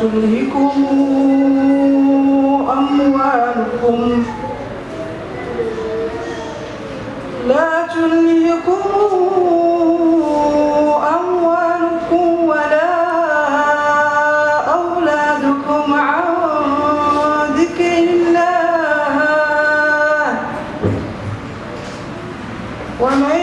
تلهكم أموالكم. لا تلهكم أموالكم ولا أولادكم عن ذكر الله. ومن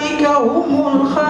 أولئك هم الخاسرون